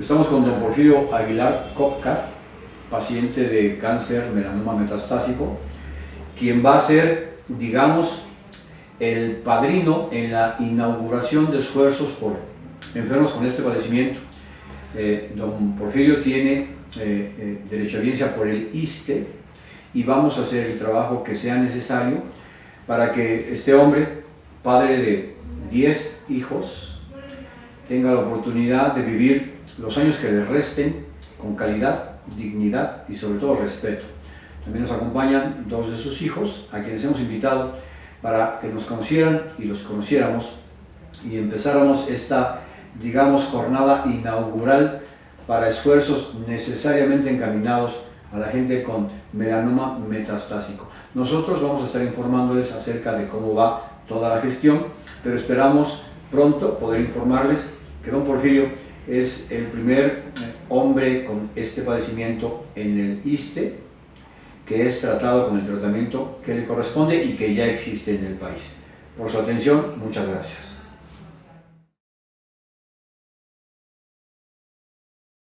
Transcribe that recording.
Estamos con don Porfirio Aguilar Copca, paciente de cáncer melanoma metastásico, quien va a ser, digamos, el padrino en la inauguración de esfuerzos por enfermos con este padecimiento. Eh, don Porfirio tiene eh, eh, derecho a audiencia por el ISTE y vamos a hacer el trabajo que sea necesario para que este hombre, padre de 10 hijos, tenga la oportunidad de vivir los años que le resten con calidad, dignidad y sobre todo respeto. También nos acompañan dos de sus hijos, a quienes hemos invitado para que nos conocieran y los conociéramos y empezáramos esta, digamos, jornada inaugural para esfuerzos necesariamente encaminados a la gente con melanoma metastásico. Nosotros vamos a estar informándoles acerca de cómo va toda la gestión, pero esperamos pronto poder informarles que don Porfirio es el primer eh, hombre con este padecimiento en el ISTE, que es tratado con el tratamiento que le corresponde y que ya existe en el país. Por su atención, muchas gracias.